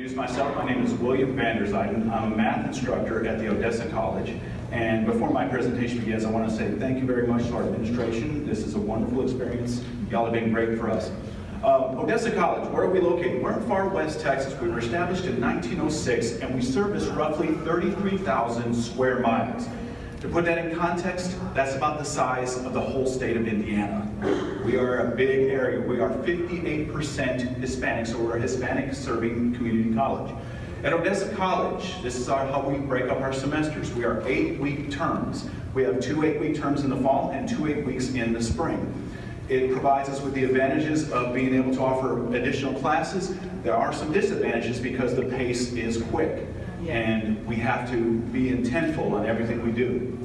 introduce myself. My name is William Vanderzijden. I'm a math instructor at the Odessa College. And before my presentation begins, I want to say thank you very much to our administration. This is a wonderful experience. Y'all have been great for us. Uh, Odessa College, where are we located? We're in far west Texas. We were established in 1906 and we service roughly 33,000 square miles. To put that in context, that's about the size of the whole state of Indiana. We are a big area. We are 58% Hispanic, so we're a Hispanic serving community college. At Odessa College, this is our, how we break up our semesters. We are eight-week terms. We have two eight-week terms in the fall and two eight weeks in the spring. It provides us with the advantages of being able to offer additional classes. There are some disadvantages because the pace is quick and we have to be intentful on everything we do.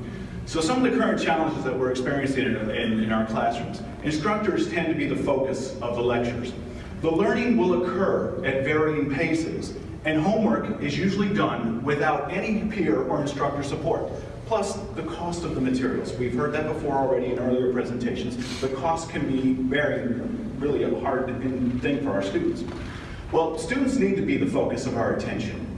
So some of the current challenges that we're experiencing in, in, in, our classrooms. Instructors tend to be the focus of the lectures. The learning will occur at varying paces, and homework is usually done without any peer or instructor support. Plus, the cost of the materials. We've heard that before already in earlier presentations. The cost can be very, really a hard thing for our students. Well, students need to be the focus of our attention.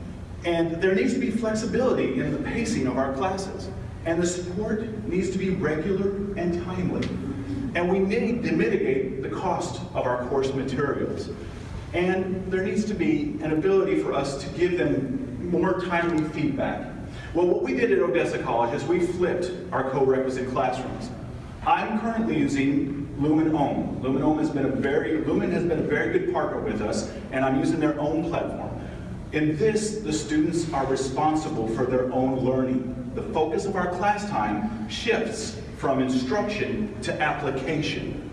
And there needs to be flexibility in the pacing of our classes. And the support needs to be regular and timely. And we need to mitigate the cost of our course materials. And there needs to be an ability for us to give them more timely feedback. Well, what we did at Odessa College is we flipped our co-requisite classrooms. I'm currently using Lumen Ohm. Lumen Ohm has been a very, Lumen has been a very good partner with us, and I'm using their own platform. In this, the students are responsible for their own learning. The focus of our class time shifts from instruction to application.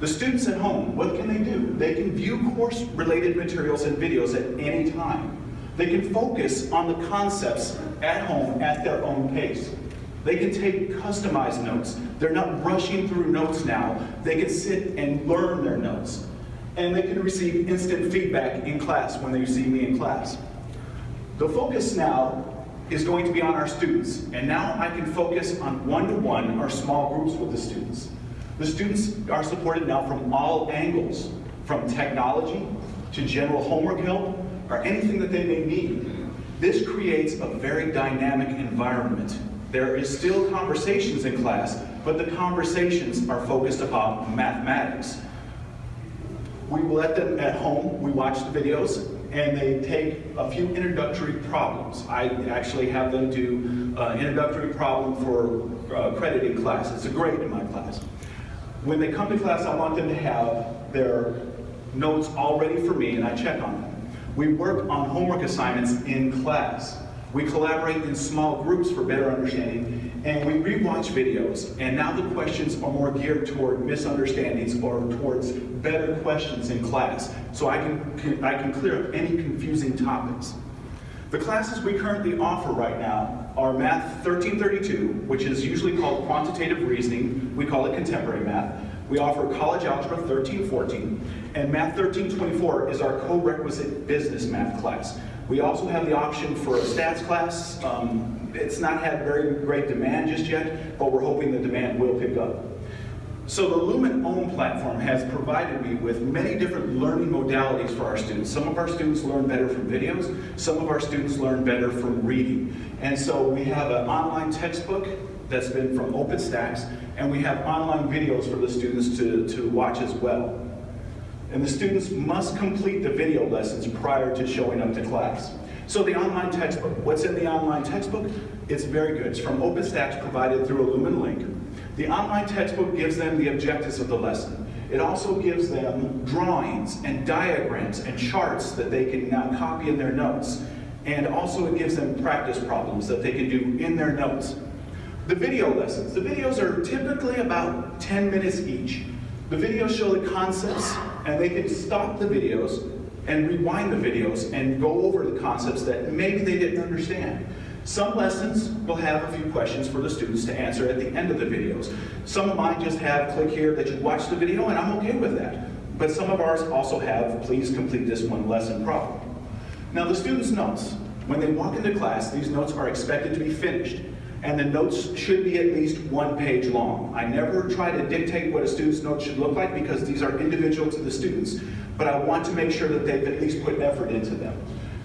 The students at home, what can they do? They can view course-related materials and videos at any time. They can focus on the concepts at home at their own pace. They can take customized notes. They're not rushing through notes now. They can sit and learn their notes and they can receive instant feedback in class when they see me in class. The focus now is going to be on our students, and now I can focus on one-to-one -one or small groups with the students. The students are supported now from all angles, from technology to general homework help, or anything that they may need. This creates a very dynamic environment. There is still conversations in class, but the conversations are focused upon mathematics, we let them at home, we watch the videos, and they take a few introductory problems. I actually have them do an introductory problem for uh, crediting class. It's a grade in my class. When they come to class, I want them to have their notes all ready for me, and I check on them. We work on homework assignments in class. We collaborate in small groups for better understanding, and we rewatch videos, and now the questions are more geared toward misunderstandings or towards better questions in class, so I can, I can clear up any confusing topics. The classes we currently offer right now are Math 1332, which is usually called Quantitative Reasoning. We call it Contemporary Math. We offer College Algebra 1314, and Math 1324 is our co-requisite business math class. We also have the option for a stats class. Um, it's not had very great demand just yet, but we're hoping the demand will pick up. So the Lumen Ohm platform has provided me with many different learning modalities for our students. Some of our students learn better from videos, some of our students learn better from reading. And so we have an online textbook that's been from OpenStax, and we have online videos for the students to, to watch as well and the students must complete the video lessons prior to showing up to class. So the online textbook, what's in the online textbook? It's very good. It's from OpenStax provided through a Lumen link. The online textbook gives them the objectives of the lesson. It also gives them drawings and diagrams and charts that they can now copy in their notes. And also it gives them practice problems that they can do in their notes. The video lessons. The videos are typically about 10 minutes each. The videos show the concepts, and they can stop the videos and rewind the videos and go over the concepts that maybe they didn't understand. Some lessons will have a few questions for the students to answer at the end of the videos. Some of mine just have click here that you watch the video and I'm okay with that. But some of ours also have please complete this one lesson problem. Now the students' notes. When they walk into class, these notes are expected to be finished and the notes should be at least one page long. I never try to dictate what a student's notes should look like because these are individual to the students, but I want to make sure that they've at least put effort into them.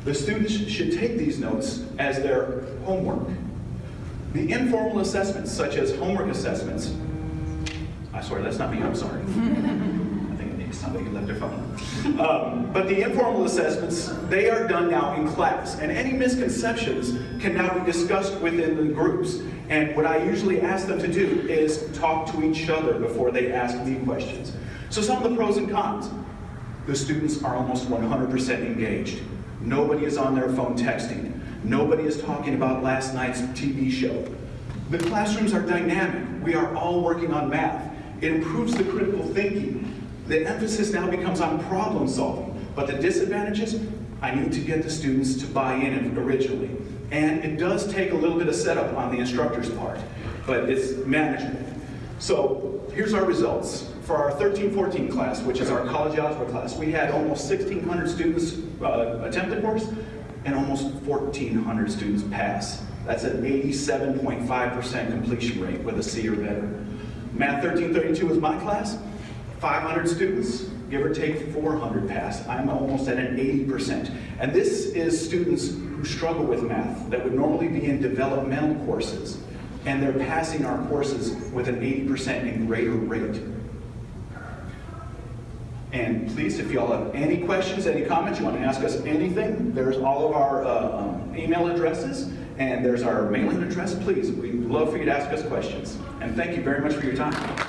The students should take these notes as their homework. The informal assessments, such as homework assessments, I swear, that's not me, I'm sorry. I think maybe somebody left their phone. Um, but the informal assessments, they are done now in class, and any misconceptions can now be discussed within the groups. And what I usually ask them to do is talk to each other before they ask me questions. So some of the pros and cons. The students are almost 100% engaged. Nobody is on their phone texting. Nobody is talking about last night's TV show. The classrooms are dynamic. We are all working on math. It improves the critical thinking. The emphasis now becomes on problem solving. But the disadvantages, I need to get the students to buy in originally. And it does take a little bit of setup on the instructor's part, but it's manageable. So here's our results. For our 13-14 class, which is our college algebra class, we had almost 1,600 students uh, attempt the course and almost 1,400 students pass. That's an 87.5% completion rate with a C or better. Math 1332 is my class, 500 students, give or take 400 pass. I'm almost at an 80%. And this is students who struggle with math that would normally be in developmental courses, and they're passing our courses with an 80% and greater rate. And please, if y'all have any questions, any comments, you want to ask us anything, there's all of our uh, um, email addresses, and there's our mailing address. Please, we'd love for you to ask us questions. And thank you very much for your time.